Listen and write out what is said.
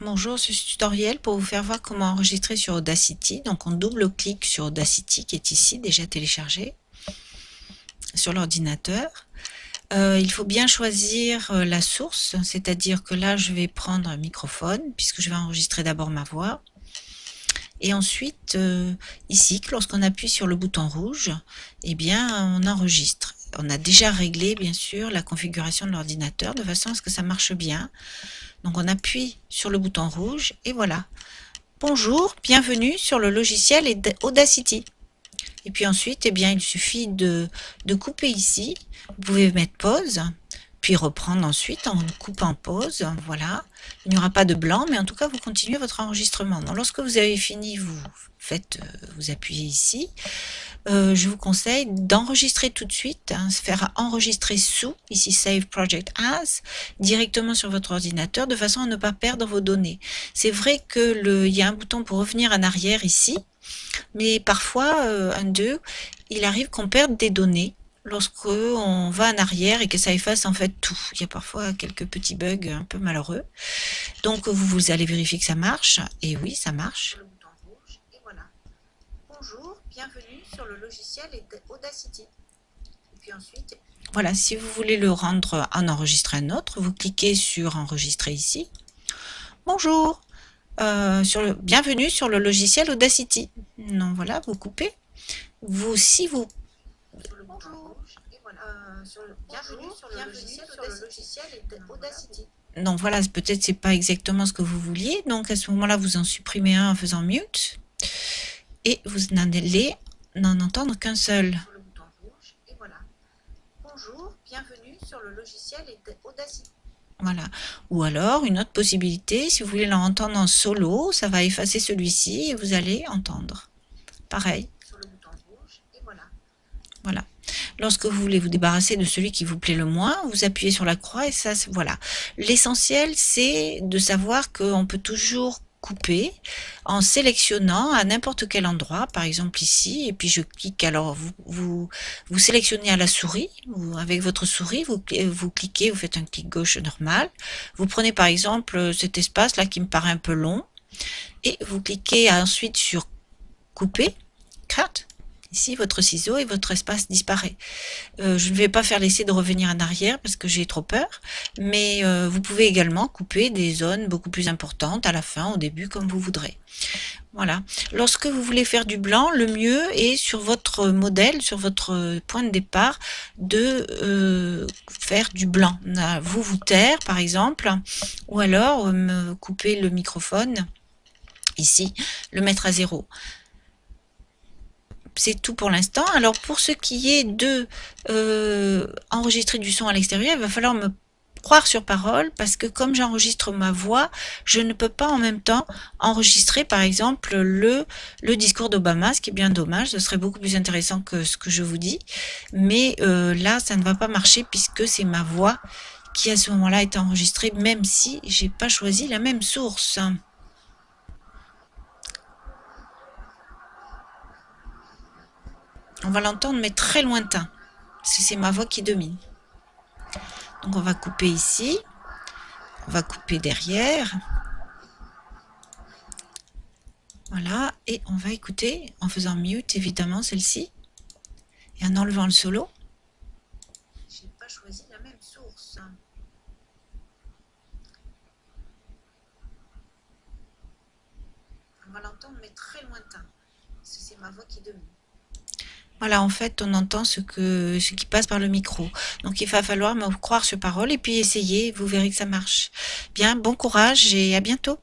Bonjour, ce tutoriel pour vous faire voir comment enregistrer sur Audacity. Donc on double-clique sur Audacity qui est ici déjà téléchargé sur l'ordinateur. Euh, il faut bien choisir euh, la source, c'est-à-dire que là je vais prendre un microphone puisque je vais enregistrer d'abord ma voix. Et ensuite, euh, ici, lorsqu'on appuie sur le bouton rouge, eh bien, on enregistre. On a déjà réglé, bien sûr, la configuration de l'ordinateur de façon à ce que ça marche bien. Donc on appuie sur le bouton rouge et voilà. Bonjour, bienvenue sur le logiciel Audacity. Et puis ensuite, eh bien, il suffit de, de couper ici. Vous pouvez mettre pause, puis reprendre ensuite en coupant pause. Voilà. Il n'y aura pas de blanc, mais en tout cas, vous continuez votre enregistrement. Donc, lorsque vous avez fini, vous faites, euh, vous appuyez ici. Euh, je vous conseille d'enregistrer tout de suite, hein, se faire enregistrer sous, ici Save Project As, directement sur votre ordinateur, de façon à ne pas perdre vos données. C'est vrai qu'il y a un bouton pour revenir en arrière ici, mais parfois, euh, un deux, il arrive qu'on perde des données lorsque on va en arrière et que ça efface en fait tout. Il y a parfois quelques petits bugs un peu malheureux. Donc vous, vous allez vérifier que ça marche. Et oui, ça marche. Bonjour, bienvenue sur le logiciel Audacity. Et puis ensuite, voilà, si vous voulez le rendre en enregistrer un autre, vous cliquez sur enregistrer ici. Bonjour, euh, sur le, bienvenue sur le logiciel Audacity. Non, voilà, vous coupez. Vous, si vous donc voilà, peut-être c'est pas exactement ce que vous vouliez. Donc à ce moment-là, vous en supprimez un en faisant mute. Et vous n'allez n'en entendre qu'un seul. Bonjour, bienvenue sur le logiciel Audacity. Voilà. Ou alors, une autre possibilité, si vous voulez l'entendre en solo, ça va effacer celui-ci et vous allez entendre. Pareil. Voilà. Lorsque vous voulez vous débarrasser de celui qui vous plaît le moins, vous appuyez sur la croix et ça, voilà. L'essentiel, c'est de savoir qu'on peut toujours couper en sélectionnant à n'importe quel endroit, par exemple ici, et puis je clique, alors vous, vous, sélectionnez à la souris, ou avec votre souris, vous, vous cliquez, vous faites un clic gauche normal, vous prenez par exemple cet espace là qui me paraît un peu long, et vous cliquez ensuite sur couper, cut, Ici, votre ciseau et votre espace disparaît. Euh, je ne vais pas faire l'essai de revenir en arrière parce que j'ai trop peur, mais euh, vous pouvez également couper des zones beaucoup plus importantes à la fin, au début, comme vous voudrez. Voilà. Lorsque vous voulez faire du blanc, le mieux est sur votre modèle, sur votre point de départ, de euh, faire du blanc. Vous vous taire, par exemple, ou alors couper le microphone, ici, le mettre à zéro c'est tout pour l'instant. Alors pour ce qui est de euh, enregistrer du son à l'extérieur, il va falloir me croire sur parole parce que comme j'enregistre ma voix, je ne peux pas en même temps enregistrer par exemple le, discours d'Obama, ce qui est bien dommage, ce serait beaucoup plus intéressant que ce que je vous dis. Mais euh, là, ça ne va pas marcher puisque c'est ma voix qui à ce moment-là est enregistrée, même si j'ai pas choisi la même source. On va l'entendre, mais très lointain. C'est ma voix qui domine. Donc on va couper ici. On va couper derrière. Voilà. Et on va écouter en faisant mute, évidemment, celle-ci. Et en enlevant le solo. Je n'ai pas choisi la même source. On va l'entendre, mais très lointain. C'est ma voix qui domine. Voilà, en fait, on entend ce, ce qui passe par le micro. Donc, il va falloir me croire sur parole et puis essayer. Vous verrez que ça marche. Bien, bon courage et à bientôt.